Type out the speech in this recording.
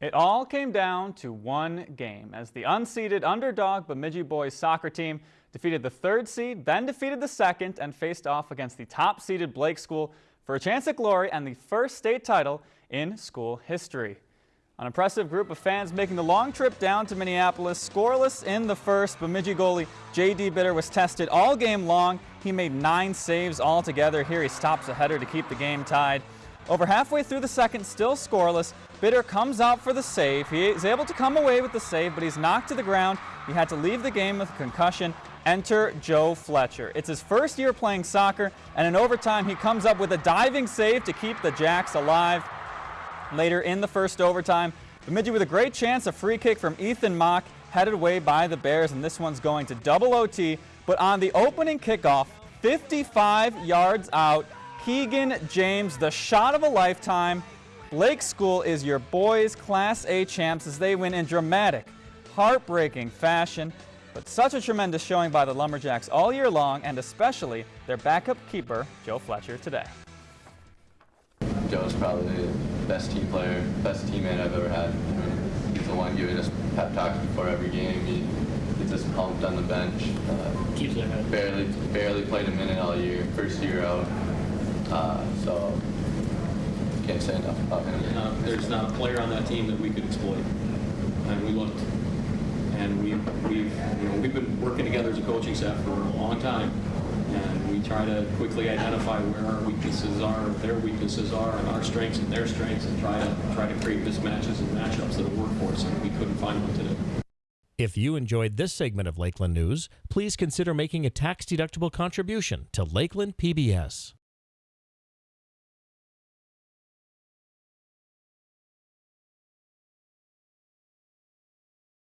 It all came down to one game as the unseeded underdog Bemidji boys soccer team defeated the third seed, then defeated the second and faced off against the top seeded Blake School for a chance at glory and the first state title in school history. An impressive group of fans making the long trip down to Minneapolis, scoreless in the first. Bemidji goalie J.D. Bitter was tested all game long. He made nine saves altogether. Here he stops a header to keep the game tied. Over halfway through the second, still scoreless, Bitter comes out for the save. He is able to come away with the save, but he's knocked to the ground. He had to leave the game with a concussion. Enter Joe Fletcher. It's his first year playing soccer, and in overtime he comes up with a diving save to keep the Jacks alive. Later in the first overtime, Bemidji with a great chance, a free kick from Ethan Mock, headed away by the Bears, and this one's going to double OT. But on the opening kickoff, 55 yards out, Keegan James, the shot of a lifetime. Blake School is your boys Class A champs as they win in dramatic, heartbreaking fashion. But such a tremendous showing by the Lumberjacks all year long, and especially their backup keeper, Joe Fletcher, today. Joe's probably the best team player, best teammate I've ever had. He's the one giving us pep talks before every game. He gets us pumped on the bench. Uh, Keeps it. Barely, barely played a minute all year, first year out. Uh, so can't say enough about him. Uh, there's not a player on that team that we could exploit, and we looked. And we, we've, you know, we've been working together as a coaching staff for a long time, and we try to quickly identify where our weaknesses are, their weaknesses are, and our strengths and their strengths, and try to try to create mismatches and matchups that'll work for us. And we couldn't find one today. If you enjoyed this segment of Lakeland News, please consider making a tax-deductible contribution to Lakeland PBS.